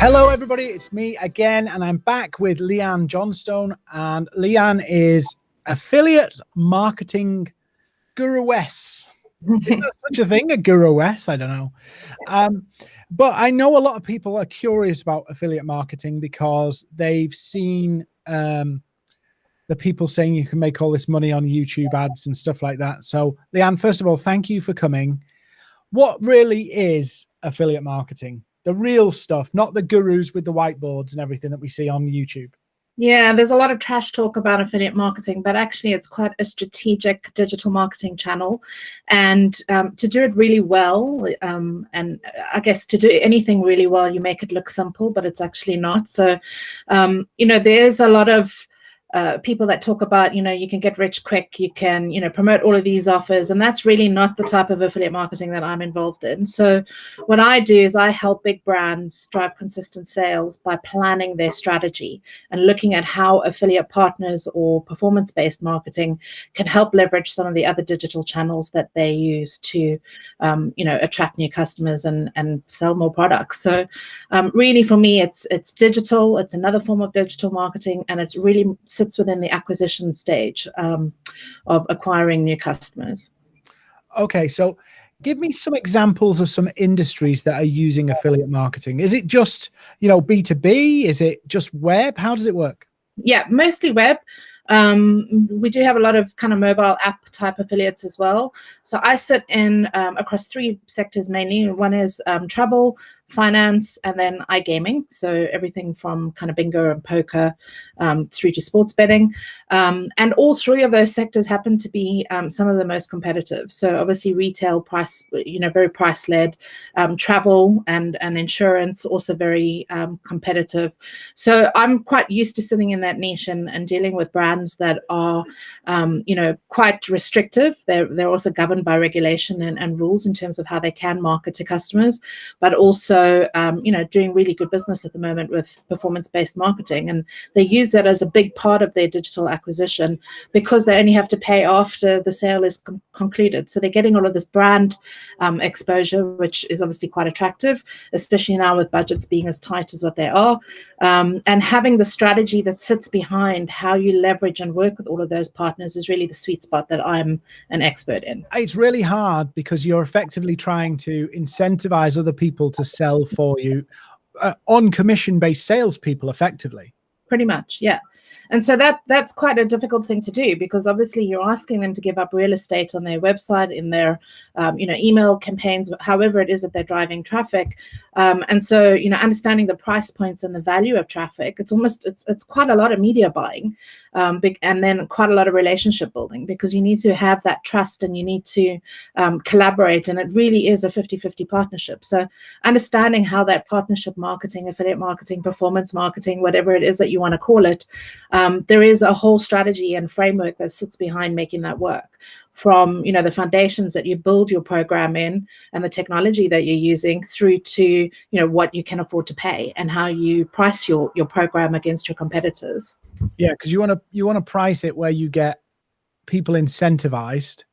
Hello, everybody. It's me again, and I'm back with Leanne Johnstone. And Leanne is affiliate marketing guruess. is such a thing, a guruess? I don't know. Um, but I know a lot of people are curious about affiliate marketing because they've seen um, the people saying you can make all this money on YouTube ads and stuff like that. So, Leanne, first of all, thank you for coming. What really is affiliate marketing? The real stuff, not the gurus with the whiteboards and everything that we see on YouTube. Yeah, there's a lot of trash talk about affiliate marketing, but actually it's quite a strategic digital marketing channel. And um, to do it really well, um, and I guess to do anything really well, you make it look simple, but it's actually not. So, um, you know, there's a lot of uh, people that talk about, you know, you can get rich quick, you can, you know, promote all of these offers. And that's really not the type of affiliate marketing that I'm involved in. So what I do is I help big brands drive consistent sales by planning their strategy and looking at how affiliate partners or performance-based marketing can help leverage some of the other digital channels that they use to, um, you know, attract new customers and, and sell more products. So um, really for me, it's, it's digital, it's another form of digital marketing, and it's really sits within the acquisition stage um, of acquiring new customers. Okay, so give me some examples of some industries that are using affiliate marketing. Is it just, you know, B2B? Is it just web? How does it work? Yeah, mostly web. Um, we do have a lot of kind of mobile app type affiliates as well. So I sit in um, across three sectors mainly. One is um, travel, finance, and then iGaming. So everything from kind of bingo and poker um, through to sports betting. Um, and all three of those sectors happen to be um, some of the most competitive. So obviously retail price, you know, very price led, um, travel and, and insurance also very um, competitive. So I'm quite used to sitting in that niche and, and dealing with brands that are, um, you know, quite restrictive. They're, they're also governed by regulation and, and rules in terms of how they can market to customers, but also, um, you know, doing really good business at the moment with performance-based marketing. And they use that as a big part of their digital acquisition because they only have to pay after the sale is concluded. So they're getting all of this brand um, exposure, which is obviously quite attractive, especially now with budgets being as tight as what they are. Um, and having the strategy that sits behind how you leverage and work with all of those partners is really the sweet spot that I'm an expert in. It's really hard because you're effectively trying to incentivize other people to sell for you uh, on commission based salespeople effectively. Pretty much, yeah. And so that that's quite a difficult thing to do because obviously you're asking them to give up real estate on their website, in their um, you know email campaigns, however it is that they're driving traffic. Um, and so you know understanding the price points and the value of traffic, it's almost it's it's quite a lot of media buying, um, and then quite a lot of relationship building because you need to have that trust and you need to um, collaborate, and it really is a 50-50 partnership. So understanding how that partnership marketing, affiliate marketing, performance marketing, whatever it is that you want to call it um, there is a whole strategy and framework that sits behind making that work from you know the foundations that you build your program in and the technology that you're using through to you know what you can afford to pay and how you price your your program against your competitors. Yeah because you want to you want to price it where you get people incentivized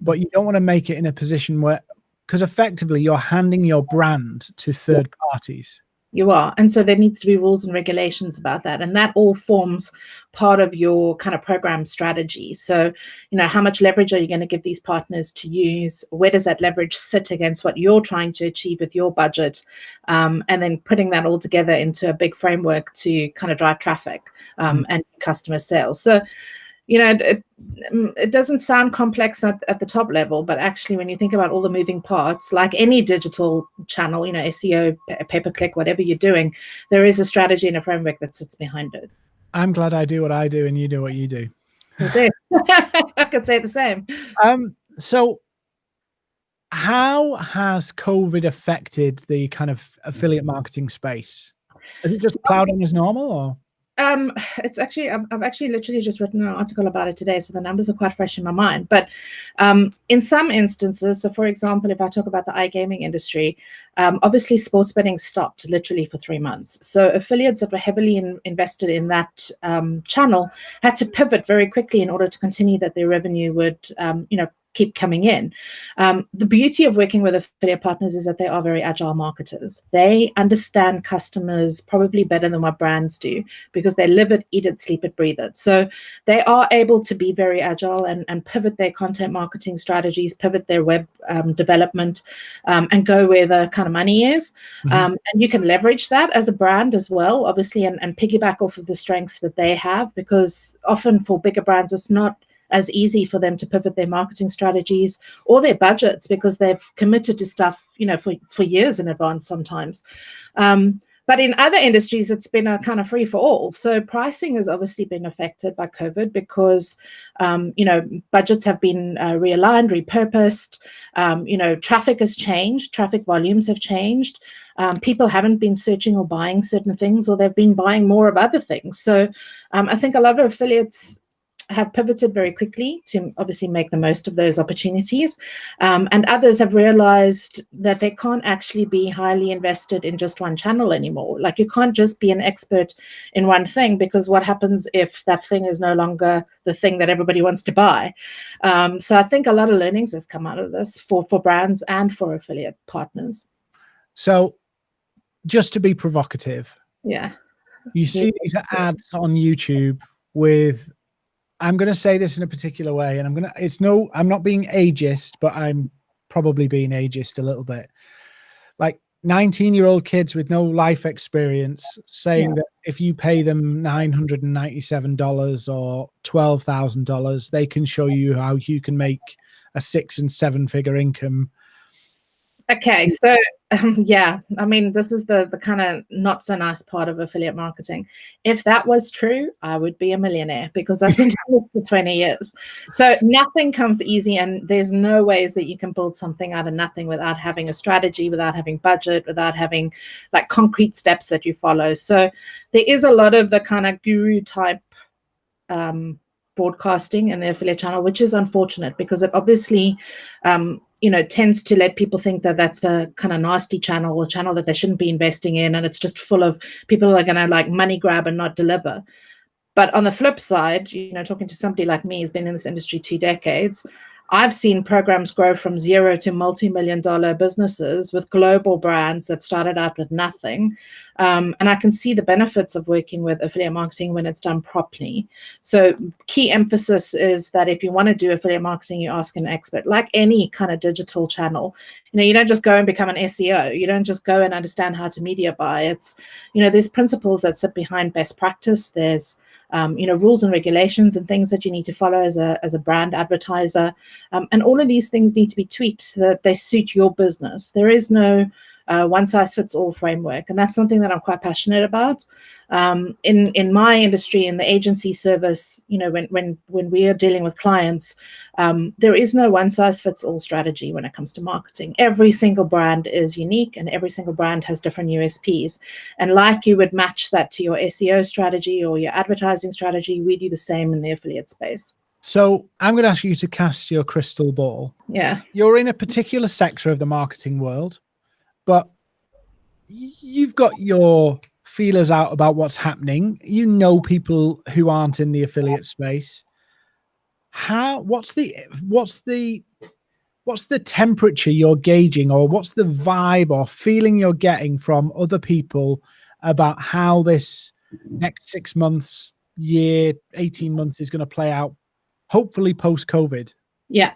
but you don't want to make it in a position where because effectively you're handing your brand to third parties you are. And so there needs to be rules and regulations about that. And that all forms part of your kind of program strategy. So, you know, how much leverage are you going to give these partners to use? Where does that leverage sit against what you're trying to achieve with your budget? Um, and then putting that all together into a big framework to kind of drive traffic um, mm and customer sales. So, you know, it, mm, it doesn't sound complex at, at the top level, but actually when you think about all the moving parts, like any digital channel, you know, SEO, pay-per-click, whatever you're doing, there is a strategy and a framework that sits behind it. I'm glad I do what I do and you do what you do. do. I could say the same. Um, so how has COVID affected the kind of affiliate marketing space? Is it just plowed on as normal or? Um, it's actually, I've, I've, actually literally just written an article about it today, so the numbers are quite fresh in my mind. But um, in some instances, so for example, if I talk about the iGaming industry, um, obviously sports betting stopped literally for three months. So affiliates that were heavily in, invested in that um, channel had to pivot very quickly in order to continue that their revenue would, um, you know, keep coming in. Um, the beauty of working with affiliate partners is that they are very agile marketers. They understand customers probably better than what brands do because they live it, eat it, sleep it, breathe it. So they are able to be very agile and, and pivot their content marketing strategies, pivot their web um, development, um, and go where the kind of money is. Mm -hmm. and you can leverage that as a brand as well, obviously, and, and piggyback off of the strengths that they have because often for bigger brands, it's not as easy for them to pivot their marketing strategies or their budgets because they've committed to stuff, you know, for, for years in advance sometimes. Um, but in other industries, it's been a kind of free for all. So pricing has obviously been affected by COVID because, um, you know, budgets have been uh, realigned, repurposed. Um, you know, traffic has changed, traffic volumes have changed. Um, people haven't been searching or buying certain things, or they've been buying more of other things. So um, I think a lot of affiliates have pivoted very quickly to obviously make the most of those opportunities. Um, and others have realized that they can't actually be highly invested in just one channel anymore. Like you can't just be an expert in one thing because what happens if that thing is no longer the thing that everybody wants to buy? Um, so I think a lot of learnings has come out of this for, for brands and for affiliate partners. So just to be provocative. Yeah. You see these ads on YouTube with I'm going to say this in a particular way, and I'm going to, it's no, I'm not being ageist, but I'm probably being ageist a little bit. Like 19 year old kids with no life experience saying yeah. that if you pay them $997 or $12,000, they can show you how you can make a six and seven figure income Okay, so um, yeah, I mean, this is the the kind of not so nice part of affiliate marketing. If that was true, I would be a millionaire because I've been doing it for 20 years. So nothing comes easy, and there's no ways that you can build something out of nothing without having a strategy, without having budget, without having like concrete steps that you follow. So there is a lot of the kind of guru type um, broadcasting in the affiliate channel, which is unfortunate because it obviously um, you know, tends to let people think that that's a kind of nasty channel, a channel that they shouldn't be investing in, and it's just full of people are going to like money grab and not deliver. But on the flip side, you know, talking to somebody like me who's been in this industry two decades, I've seen programs grow from zero to multi-million dollar businesses with global brands that started out with nothing. Um, and I can see the benefits of working with affiliate marketing when it's done properly. So key emphasis is that if you want to do affiliate marketing, you ask an expert, like any kind of digital channel. You know, you don't just go and become an SEO. You don't just go and understand how to media buy. It's, you know, there's principles that sit behind best practice. There's um, you know, rules and regulations and things that you need to follow as a, as a brand advertiser. Um, and all of these things need to be tweaked so that they suit your business. There is no uh, one size fits all framework. And that's something that I'm quite passionate about. Um, in, in my industry, in the agency service, you know, when, when, when we are dealing with clients, um, there is no one size fits all strategy when it comes to marketing. Every single brand is unique and every single brand has different USPs. And like you would match that to your SEO strategy or your advertising strategy, we do the same in the affiliate space. So I'm going to ask you to cast your crystal ball. Yeah. You're in a particular sector of the marketing world but you've got your feelers out about what's happening. You know people who aren't in the affiliate space. How what's the what's the what's the temperature you're gauging or what's the vibe or feeling you're getting from other people about how this next six months, year, 18 months is going to play out, hopefully post COVID? Yeah.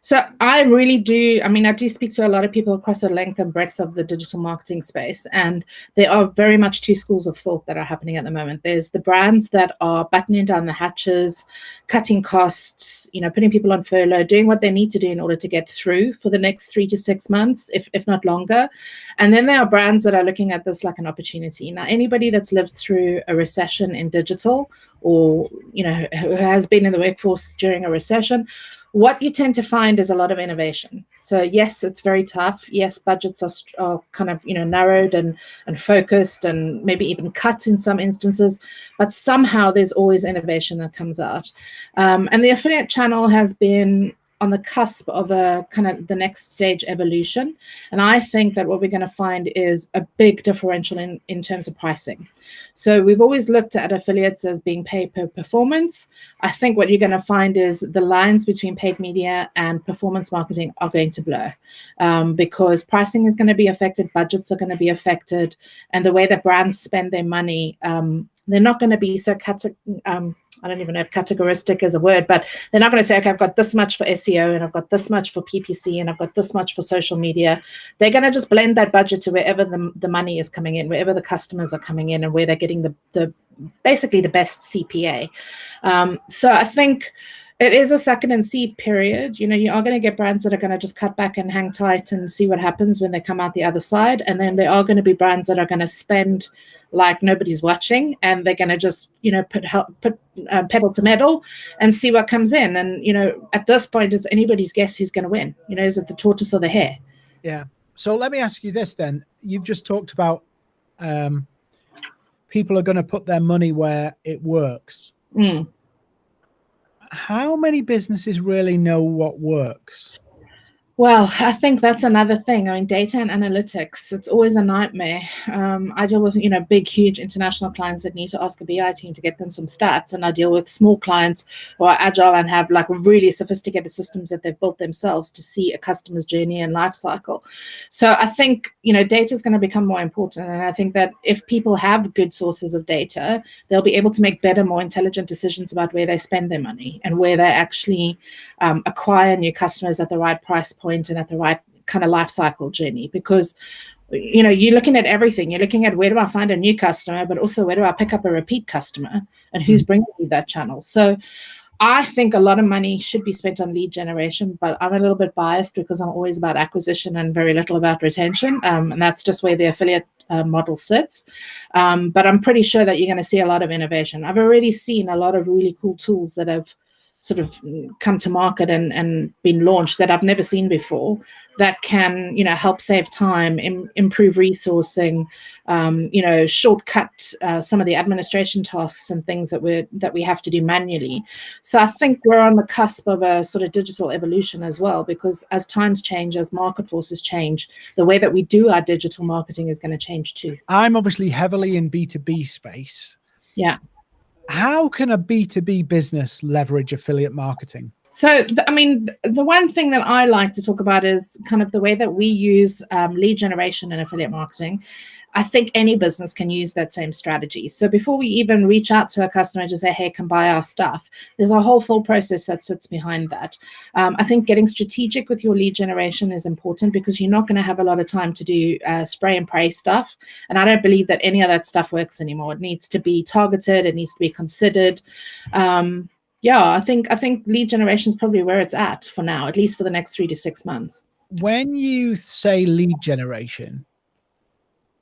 So I really do, I mean, I do speak to a lot of people across the length and breadth of the digital marketing space, and there are very much two schools of thought that are happening at the moment. There's the brands that are buttoning down the hatches, cutting costs, you know, putting people on furlough, doing what they need to do in order to get through for the next three to six months, if, if not longer. And then there are brands that are looking at this like an opportunity. Now, anybody that's lived through a recession in digital or, you know, who has been in the workforce during a recession what you tend to find is a lot of innovation. So yes, it's very tough. Yes, budgets are, are kind of you know narrowed and and focused and maybe even cut in some instances, but somehow there's always innovation that comes out. Um, and the affiliate channel has been on the cusp of a kind of the next stage evolution. And I think that what we're going to find is a big differential in, in terms of pricing. So we've always looked at affiliates as being paid per performance. I think what you're going to find is the lines between paid media and performance marketing are going to blur um, because pricing is going to be affected, budgets are going to be affected, and the way that brands spend their money, um, they're not going to be so um, I don't even know if categoristic is a word, but they're not going to say, okay, I've got this much for SEO and I've got this much for PPC and I've got this much for social media. They're going to just blend that budget to wherever the, the money is coming in, wherever the customers are coming in and where they're getting the, the basically the best CPA. Um, so I think it is a second and seed period. You know, you are going to get brands that are going to just cut back and hang tight and see what happens when they come out the other side. And then there are going to be brands that are going to spend like nobody's watching and they're going to just, you know, put help, put uh, pedal to metal and see what comes in. And, you know, at this point, it's anybody's guess who's going to win. You know, is it the tortoise or the hare? Yeah. So let me ask you this then. You've just talked about um, people are going to put their money where it works. Mm how many businesses really know what works? Well, I think that's another thing. I mean, data and analytics, it's always a nightmare. Um, I deal with, you know, big, huge international clients that need to ask a BI team to get them some stats. And I deal with small clients who are agile and have like really sophisticated systems that they've built themselves to see a customer's journey and life cycle. So I think, you know, data is going to become more important. And I think that if people have good sources of data, they'll be able to make better, more intelligent decisions about where they spend their money and where they actually um, acquire new customers at the right price point point and at the right kind of life cycle journey because you know you're looking at everything. You're looking at where do i find a new customer but also where do i pick up a repeat customer and who's mm-hmm. bringing me that channel. So i think a lot of money should be spent on lead generation but i'm a little bit biased because i'm always about acquisition and very little about retention um, and that's just where the affiliate uh, model sits. Um, but i'm pretty sure that you're going to see a lot of innovation. I've already seen a lot of really cool tools that have sort of come to market and, and been launched that I've never seen before that can, you know, help save time, Im improve resourcing, um, you know, shortcut uh, some of the administration tasks and things that we that we have to do manually. So I think we're on the cusp of a sort of digital evolution as well, because as times change, as market forces change, the way that we do our digital marketing is going to change too. I'm obviously heavily in B2B space. Yeah how can a B2B business leverage affiliate marketing? So, I mean, the one thing that I like to talk about is kind of the way that we use um, lead generation and affiliate marketing. I think any business can use that same strategy. So before we even reach out to a customer to say, hey, come buy our stuff, there's a whole full process that sits behind that. Um, I think getting strategic with your lead generation is important because you're not going to have a lot of time to do uh, spray and pray stuff. And I don't believe that any of that stuff works anymore. It needs to be targeted. It needs to be considered. Um, yeah, I think I think lead generation is probably where it's at for now, at least for the next three to six months. When you say lead generation,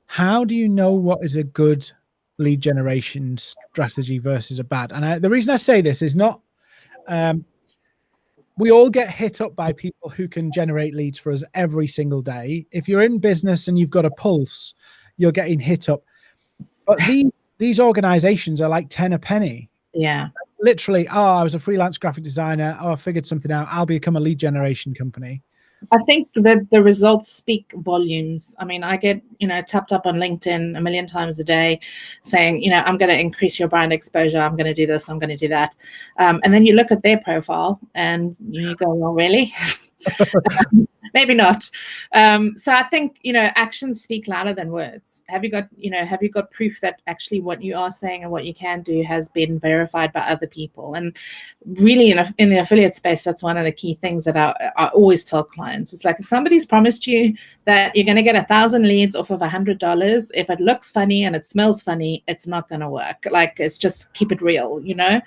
how do you know what is a good lead generation strategy versus a bad? And I, the reason I say this is not, um, we all get hit up by people who can generate leads for us every single day. If you're in business and you've got a pulse, you're getting hit up. But these these organizations are like 10 a penny. Yeah. Literally, oh, I was a freelance graphic designer. Oh, I figured something out. I'll become a lead generation company. I think that the results speak volumes. I mean, I get, you know, tapped up on LinkedIn a million times a day saying, you know, I'm going to increase your brand exposure. I'm going to do this. I'm going to do that. Um, and then you look at their profile and you go, well, really? maybe not. Um, so I think you know actions speak louder than words. Have you got you know have you got proof that actually what you are saying and what you can do has been verified by other people? And really in a, in the affiliate space, that's one of the key things that I, I always tell clients. It's like if somebody's promised you that you're going to get a thousand leads off of a hundred dollars, if it looks funny and it smells funny, it's not going to work. Like it's just keep it real, you know.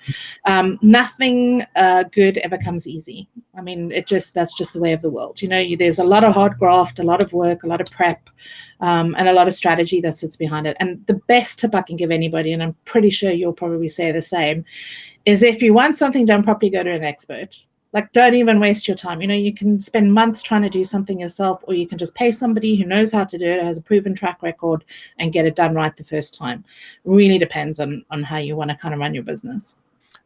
Um, nothing uh, good ever comes easy. I mean, it just that's just the way of the world. You know, you, there's a lot of hard graft, a lot of work, a lot of prep, um, and a lot of strategy that sits behind it. And the best tip I can give anybody, and I'm pretty sure you'll probably say the same, is if you want something done properly, go to an expert. Like, don't even waste your time. You know, you can spend months trying to do something yourself, or you can just pay somebody who knows how to do it, has a proven track record, and get it done right the first time. Really depends on on how you want to kind of run your business.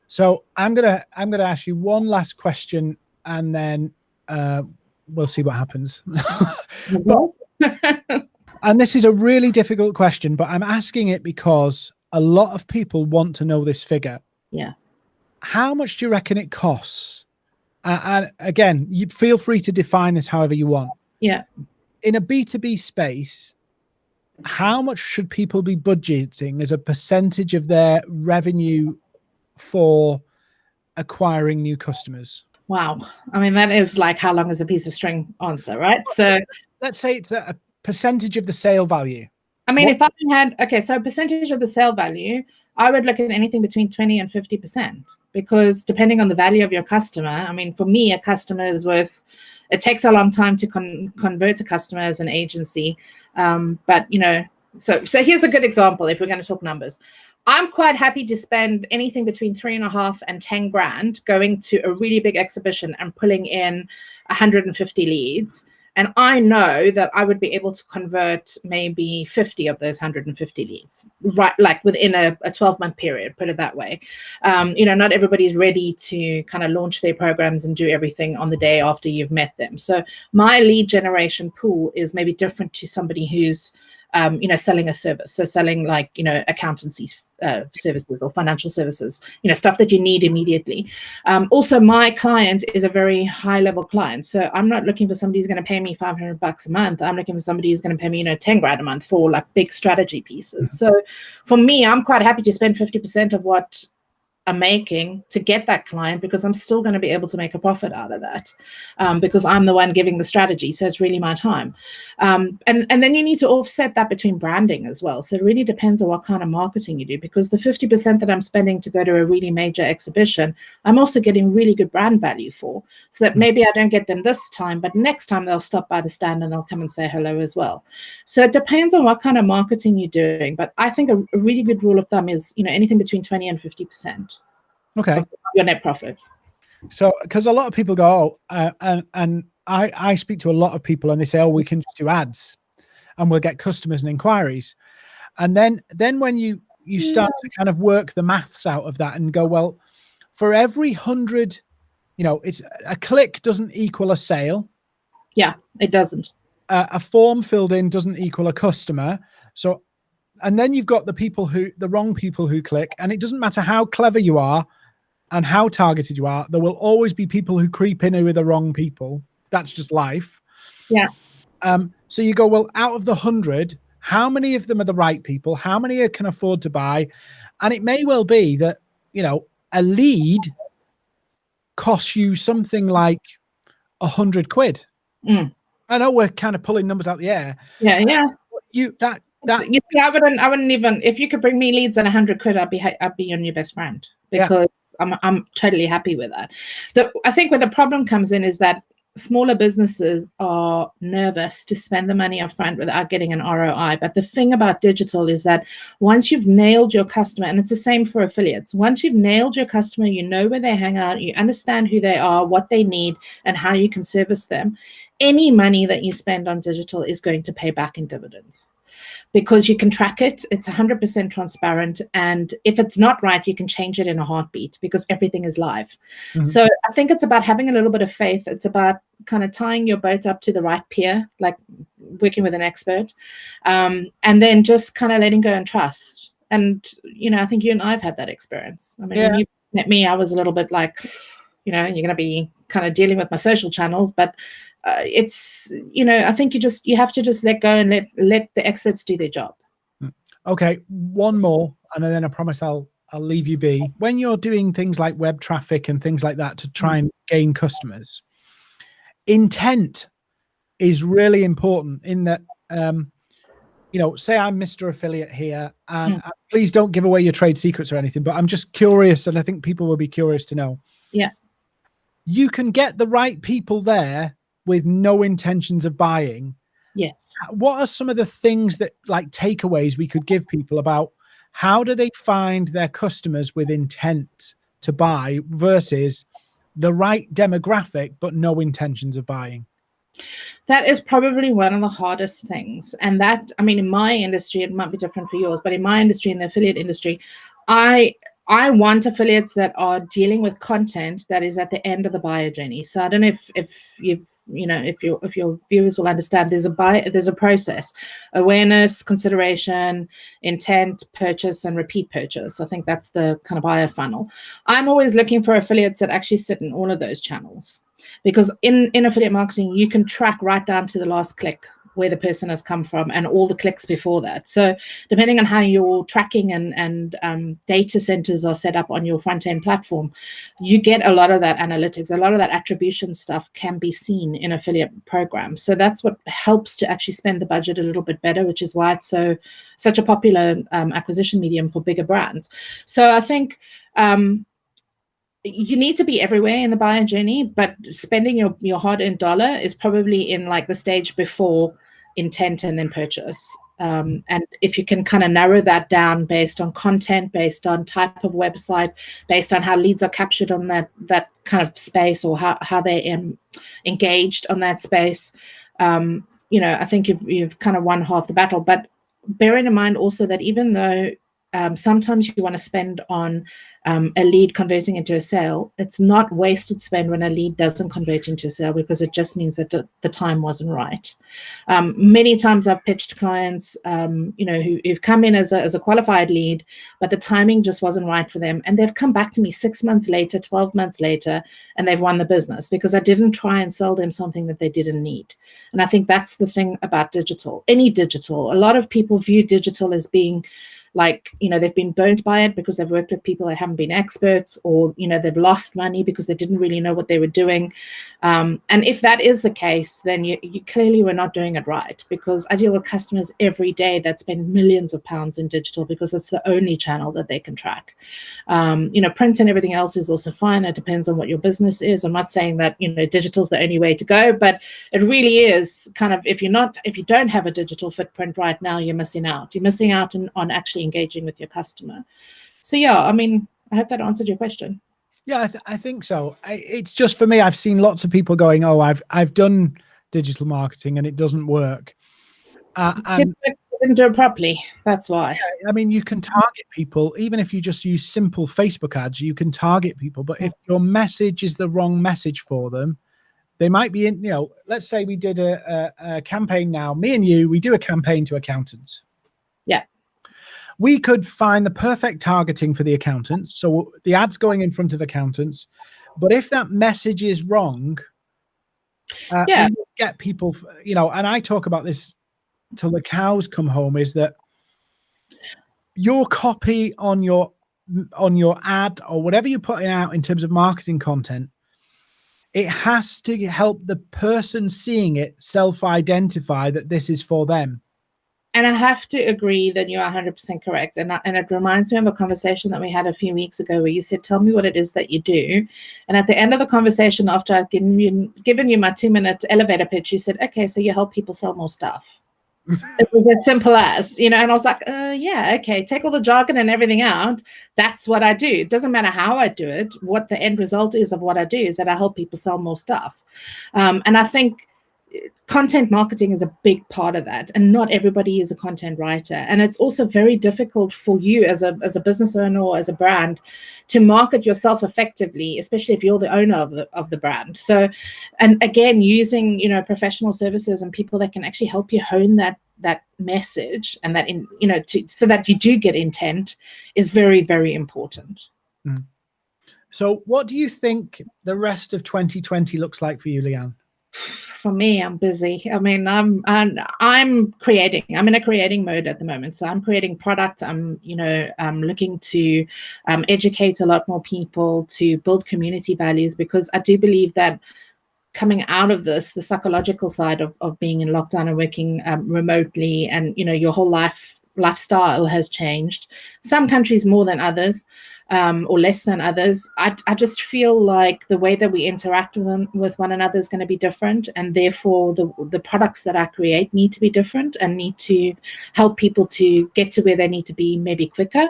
So I'm gonna I'm gonna ask you one last question and then uh, we'll see what happens. but, and this is a really difficult question, but I'm asking it because a lot of people want to know this figure. Yeah. How much do you reckon it costs? Uh, and again, you feel free to define this however you want. Yeah. In a B2B space, how much should people be budgeting as a percentage of their revenue for acquiring new customers? Wow. I mean, that is like how long is a piece of string answer, right? So let's say it's a percentage of the sale value. I mean, what? if I had, okay, so percentage of the sale value, I would look at anything between 20 and 50% because depending on the value of your customer, I mean, for me, a customer is worth, it takes a long time to con convert a customer as an agency. Um, but, you know, so, so here's a good example if we're going to talk numbers. I'm quite happy to spend anything between three and a half and 10 grand going to a really big exhibition and pulling in 150 leads and I know that I would be able to convert maybe 50 of those 150 leads, right? Like within a, a 12 month period, put it that way. Um, you know, not everybody's ready to kind of launch their programs and do everything on the day after you've met them. So my lead generation pool is maybe different to somebody who's, um, you know, selling a service. So selling like, you know, accountancy uh, services or financial services, you know, stuff that you need immediately. Um, also, my client is a very high level client. So I'm not looking for somebody who's going to pay me 500 bucks a month. I'm looking for somebody who's going to pay me, you know, 10 grand a month for like big strategy pieces. Mm -hmm. So for me, I'm quite happy to spend 50% of what I'm making to get that client because I'm still going to be able to make a profit out of that um, because I'm the one giving the strategy. So it's really my time. Um, and, and then you need to offset that between branding as well. So it really depends on what kind of marketing you do because the 50% that I'm spending to go to a really major exhibition, I'm also getting really good brand value for. So that maybe I don't get them this time, but next time they'll stop by the stand and they'll come and say hello as well. So it depends on what kind of marketing you're doing. But I think a, a really good rule of thumb is, you know, anything between 20 and 50%. Okay. Your net profit. So, because a lot of people go, oh, uh, and and I I speak to a lot of people and they say, oh, we can just do ads, and we'll get customers and inquiries, and then then when you you start yeah. to kind of work the maths out of that and go, well, for every hundred, you know, it's a click doesn't equal a sale. Yeah, it doesn't. Uh, a form filled in doesn't equal a customer. So, and then you've got the people who, the wrong people who click, and it doesn't matter how clever you are and how targeted you are, there will always be people who creep in who are the wrong people. That's just life. Yeah. Um, so you go, well, out of the hundred, how many of them are the right people? How many can afford to buy? And it may well be that, you know, a lead costs you something like a hundred quid. Mm. I know we're kind of pulling numbers out the air. Yeah, yeah. You that that you see, I wouldn't I wouldn't even if you could bring me leads at a hundred quid, I'd be I'd be your new best friend because I'm, I'm totally happy with that. The, I think where the problem comes in is that smaller businesses are nervous to spend the money upfront without getting an ROI. But the thing about digital is that once you've nailed your customer, and it's the same for affiliates, once you've nailed your customer, you know where they hang out, you understand who they are, what they need, and how you can service them, any money that you spend on digital is going to pay back in dividends because you can track it. It's 100% transparent. And if it's not right, you can change it in a heartbeat because everything is live. Mm -hmm. So I think it's about having a little bit of faith. It's about kind of tying your boat up to the right pier, like working with an expert, um, and then just kind of letting go and trust. And, you know, I think you and I have had that experience. I mean, yeah. when you met me, I was a little bit like, you know, you're going to be kind of dealing with my social channels, but uh, it's you know i think you just you have to just let go and let let the experts do their job. Hmm. okay one more and then i promise i'll i'll leave you be. When you're doing things like web traffic and things like that to try and gain customers intent is really important in that um you know say i'm mr affiliate here and mm. please don't give away your trade secrets or anything but i'm just curious and i think people will be curious to know. Yeah. You can get the right people there with no intentions of buying. Yes. What are some of the things that like takeaways we could give people about how do they find their customers with intent to buy versus the right demographic but no intentions of buying? That is probably one of the hardest things. And that, I mean, in my industry, it might be different for yours, but in my industry, in the affiliate industry, I I want affiliates that are dealing with content that is at the end of the buyer journey. So I don't know if if you've you know if your if your viewers will understand there's a buy there's a process. Awareness consideration intent purchase and repeat purchase. I think that's the kind of buyer funnel. I'm always looking for affiliates that actually sit in all of those channels because in in affiliate marketing you can track right down to the last click where the person has come from and all the clicks before that. So depending on how your tracking and, and um, data centers are set up on your front end platform, you get a lot of that analytics, a lot of that attribution stuff can be seen in affiliate programs. So that's what helps to actually spend the budget a little bit better, which is why it's so such a popular um, acquisition medium for bigger brands. So I think um, you need to be everywhere in the buyer journey, but spending your, your hard-earned dollar is probably in like the stage before intent and then purchase. Um, and if you can kind of narrow that down based on content, based on type of website, based on how leads are captured on that that kind of space or how, how they're engaged on that space, um, you know, I think you've, you've kind of won half the battle. But bearing in mind also that even though um, sometimes you want to spend on um, a lead converting into a sale, it's not wasted spend when a lead doesn't convert into a sale because it just means that the, time wasn't right. Um, many times I've pitched clients, um, you know, who, who've come in as a, as a qualified lead, but the timing just wasn't right for them. And they've come back to me six months later, 12 months later, and they've won the business because I didn't try and sell them something that they didn't need. And I think that's the thing about digital, any digital. A lot of people view digital as being like you know they've been burnt by it because they've worked with people that haven't been experts or you know they've lost money because they didn't really know what they were doing. Um, and if that is the case then you, you clearly were not doing it right because i deal with customers every day that spend millions of pounds in digital because it's the only channel that they can track. Um, you know print and everything else is also fine. It depends on what your business is. I'm not saying that you know digital is the only way to go but it really is kind of if you're not if you don't have a digital footprint right now you're missing out. You're missing out on, on actually engaging with your customer. So yeah, I mean, I hope that answered your question. Yeah, I, th I think so. I, it's just for me, I've seen lots of people going, oh, I've, I've done digital marketing and it doesn't work. Uh, and, didn't do it properly. That's why. Yeah, I mean, you can target people, even if you just use simple Facebook ads, you can target people. But if your message is the wrong message for them, they might be in, you know, let's say we did a, a, a campaign now, me and you, we do a campaign to accountants. Yeah we could find the perfect targeting for the accountants. So the ads going in front of accountants. But if that message is wrong, uh, yeah. get people, you know, and I talk about this till the cows come home is that your copy on your on your ad or whatever you're putting out in terms of marketing content it has to help the person seeing it self-identify that this is for them and I have to agree that you are 100% correct. And, and it reminds me of a conversation that we had a few weeks ago where you said, tell me what it is that you do. And at the end of the conversation, after I've given you, given you my two minute elevator pitch, you said, okay, so you help people sell more stuff. it was as simple as, you know, and I was like, uh, yeah, okay, take all the jargon and everything out. That's what I do. It doesn't matter how I do it. What the end result is of what I do is that I help people sell more stuff. Um, and I think content marketing is a big part of that and not everybody is a content writer. And it's also very difficult for you as a as a business owner or as a brand to market yourself effectively especially if you're the owner of the, of the brand. So and again using you know professional services and people that can actually help you hone that that message and that in you know to so that you do get intent is very very important. Mm. so what do you think the rest of 2020 looks like for you leanne for me, I'm busy. I mean, I'm, I'm I'm creating. I'm in a creating mode at the moment. So I'm creating product. I'm you know I'm looking to um, educate a lot more people to build community values because I do believe that coming out of this, the psychological side of, of being in lockdown and working um, remotely and you know your whole life lifestyle has changed. Some countries more than others um, or less than others. I, I just feel like the way that we interact with them with one another is going to be different, and therefore the the products that I create need to be different and need to help people to get to where they need to be maybe quicker.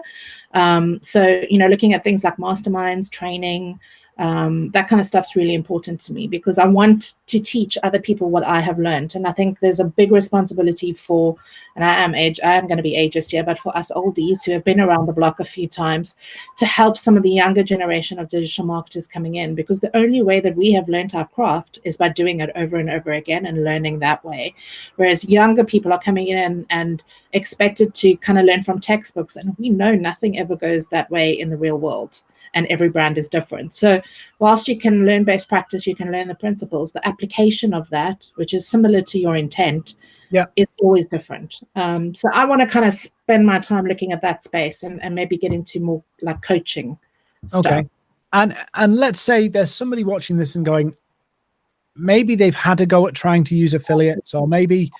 Um, so you know, looking at things like masterminds, training. Um, that kind of stuff's really important to me because I want to teach other people what I have learned. And I think there's a big responsibility for, and I am age, I am going to be ageist here, but for us oldies who have been around the block a few times to help some of the younger generation of digital marketers coming in, because the only way that we have learned our craft is by doing it over and over again and learning that way. Whereas younger people are coming in and, and expected to kind of learn from textbooks. And we know nothing ever goes that way in the real world and every brand is different. So whilst you can learn best practice, you can learn the principles, the application of that, which is similar to your intent, yeah, is always different. Um, so I want to kind of spend my time looking at that space and, and maybe get into more like coaching stuff. Okay. And and let's say there's somebody watching this and going, maybe they've had a go at trying to use affiliates, or maybe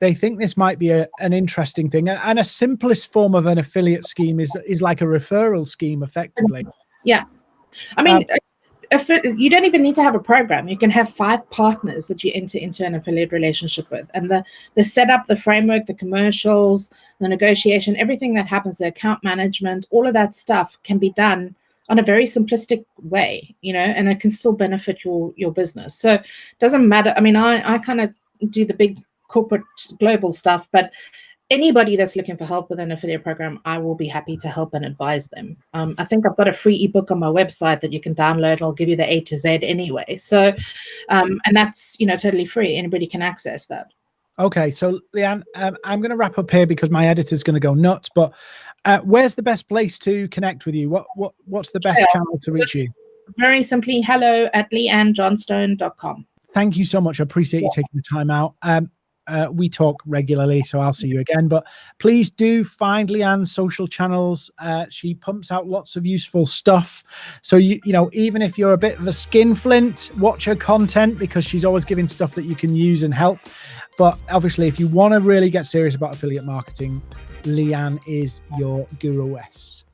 they think this might be a, an interesting thing. And a simplest form of an affiliate scheme is is like a referral scheme, effectively. Yeah. I mean, um, if it, you don't even need to have a program. You can have five partners that you enter into an affiliate relationship with. And the, the setup, the framework, the commercials, the negotiation, everything that happens, the account management, all of that stuff can be done on a very simplistic way, you know, and it can still benefit your your business. So it doesn't matter. I mean, I, I kind of do the big corporate global stuff, but anybody that's looking for help with an affiliate program, I will be happy to help and advise them. Um, I think I've got a free ebook on my website that you can download. I'll give you the A to Z anyway. So, um, and that's, you know, totally free. Anybody can access that. Okay. So Leanne, um, I'm going to wrap up here because my editor's going to go nuts, but uh, where's the best place to connect with you? What, what, what's the best yeah. channel to reach you? Very simply, hello at leannejohnstone.com. Thank you so much. I appreciate yeah. you taking the time out. Uh, we talk regularly, so I'll see you again. But please do find Leanne's social channels. Uh, she pumps out lots of useful stuff. So you you know, even if you're a bit of a skinflint, watch her content because she's always giving stuff that you can use and help. But obviously, if you want to really get serious about affiliate marketing, Leanne is your guru S.